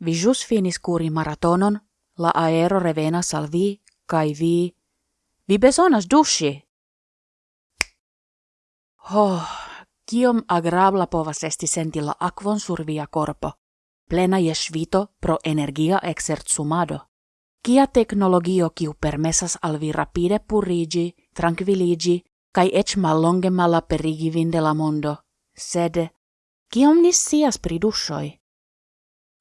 vi jus finis curi maratonon, la aero revena salvi, kai vi, vi besonas dusci. Oh, kiom agrabla povas esti sentilla akvon survia corpo, plena je svito pro energia exercumado. Kia teknologio kiu permesas al vi rapide purigi, tranquilligi, kai ec mallonge mala perigi vinde la mondo, sed, kiom nis sias pri dushoi?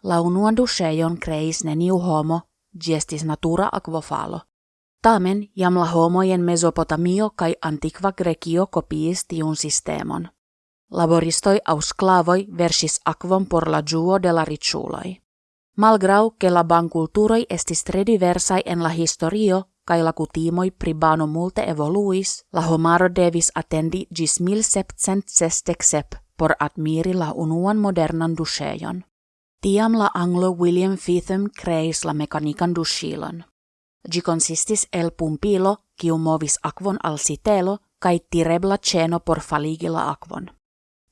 La unuan dusheion creis neniu homo, gestis natura aquofalo. Tamen jam la homojen Mesopotamio kai antiqua Grekio kopiis tiun sistemon. Laboristoi au sklavoi versis aquon por la juo de la riciuloi. Malgrau che la bankulturoi estis tre diversai en la historio, kai la kutimoi pribano multe evoluis, la homaro devis attendi gis 1767 por admiri la unuan modernan dusheion. Tiam la anglo William Fitham creis la mekanikan dushilon. Gi consistis el pumpilo, kiu movis akvon al sitelo, kai tirebla ceno por faligi la akvon.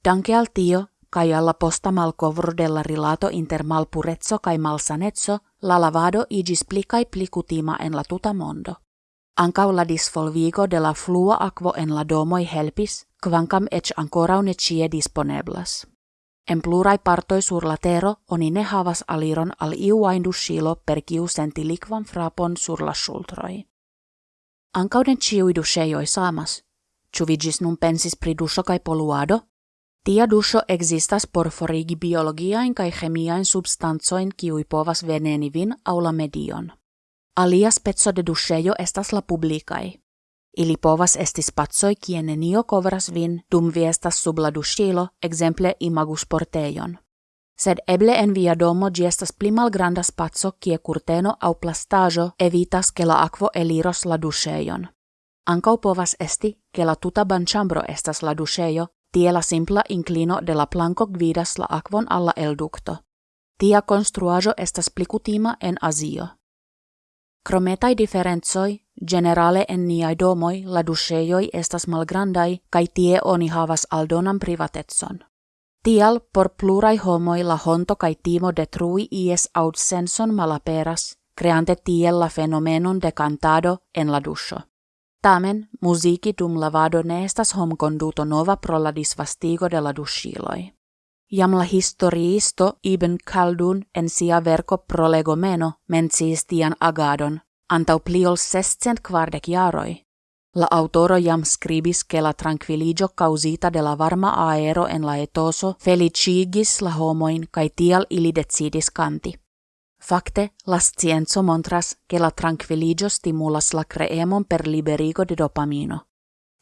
Danke al tio, kai alla posta malcovro della rilato inter malpurezzo kai malsanezzo, la lavado igis pli kai pli kutima en la tuta mondo. Ancau la disvolvigo de la flua aquo en la domoi helpis, quancam ec ancora ne cie disponeblas. En plurai partoi sur la tero oni ne havas aliron al iuain dushilo per kiu senti likvan frapon sur la sultroi. Ankauden ciui dusheioi samas, Chuvigis nun pensis pri dusho kai poluado, Tia dusho existas por forigi biologiain kai chemiain substanzoin kiui povas veneni aula medion. Alia spezzo de dusheio estas la publicai. Ili povas esti spazzoi kie nenio kovras vin dum vi estas sub la dushilo, exemple imagus porteion. Sed eble en via domo gi estas pli malgranda spazzo kie curteno au plastajo evitas ke la aquo eliros la dusheion. Ancau povas esti ke la tuta banchambro estas la dusheio Tie la simpla inclino de la planco gvidas la aquon alla el ducto. Tia construajo estas plicutima en Azio. Crometai differenzoi, generale en niai domoi la dusheioi estas malgrandai, kai tie oni havas aldonam privatetson. Tial por plurai homoi la honto kai timo detrui ies aut senson malaperas, creante tiel la fenomenon de cantado en la dusho. Tamen, musici dum lavado ne estas hom conduto nova pro la disvastigo de la dushiloi. Jam la historiisto Ibn Khaldun en sia verco prolegomeno menciis tian agadon, antau pliol sescent quardec jaroi. La autoro jam scribis che la tranquilligio causita de la varma aero en la etoso felicigis la homoin kai tial ili decidis canti. Fakte, la scienzo montras che la tranquilligio stimulas la creemon per liberigo de dopamino.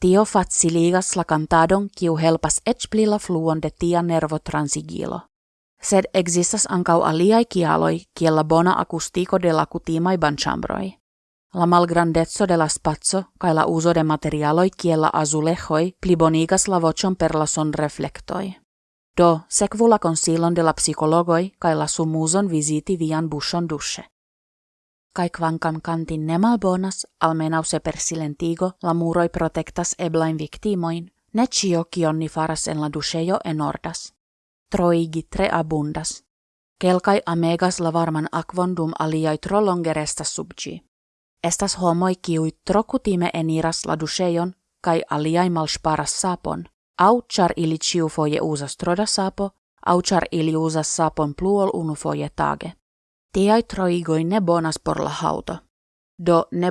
Tio faciligas la cantadon kiu helpas ec pli la fluon de tia nervo transigilo. Sed existas ancau aliai kialoi kiel la bona acustico de la kutimai banchambroi. La malgrandezzo de la spazzo kai la uso de materialoi kiel la azulejoi plibonigas la vocion per la son reflectoi. Do, sekvu la consilon de la psikologoi kai la sumuzon visiti vian bushon dushe. Kai kvankam kantin ne malbonas, almenau se per silentigo la muroi protectas eblain victimoin, ne cio kionni faras en la dushejo enordas. Troigi tre abundas. Kelkai amegas la varman akvon dum aliai tro longerestas subgi. Estas homoi kiui trokutime eniras la dushejon, kai aliai malsparas sapon, au char ili ciu foje usas troda sapo, au char ili usas sapon pluol unu foje tage. Tiai troigoi ne bonas por la hauto. Do ne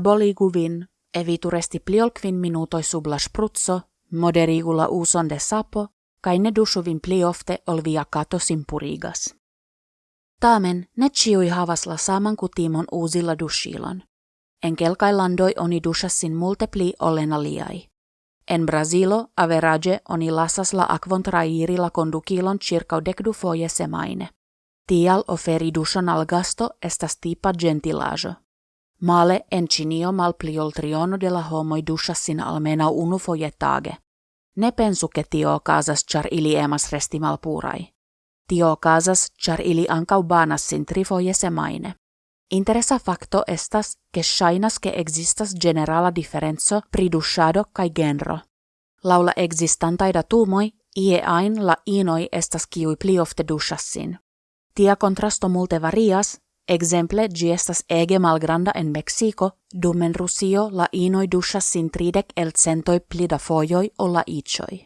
vin, evituresti pliol quin minutoi sub la spruzzo, moderigula uson de sapo, kai ne vin pli ofte ol via simpurigas. Tamen ne ciui havas la saman kutimon uusilla dushilon. En landoi oni dushassin multe pli olena liai. En Brasilo average oni lasas la akvon trairi la kondukilon circa dekdu foje semaine. Tial oferi dušon al gasto estas tipa gentilajo. Male en Cinio malpliol triono de la homoi dušasin almena unu foje tage. Ne pensu ke tio okazas char ili emas resti malpurai. Tio okazas char ili ankau banassin trifoje semaine. Interesa facto estas che shainas che existas generala differenzo pri dushado kai genro. Laula existantai datumoi, ie ain la inoi estas kiui pli ofte dushassin. Tia contrasto multe varias, exemple gi estas ege malgranda en Mexico, dumen Rusio la inoi duŝas sin tridek el centoj pli da fojoj ol la iĉoj.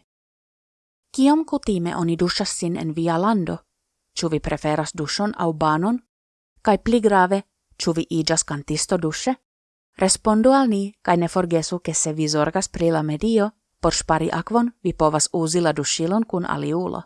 Kiom kutime oni duŝas sin en via lando? Ĉu vi preferas duŝon aŭ banon? Kaj pli grave, ĉu vi iĝas kantisto duŝe? Respondu al ni kaj ne forgesu ke se vi zorgas pri la medio, por ŝpari akvon vi povas uzi la duŝilon kun aliulo.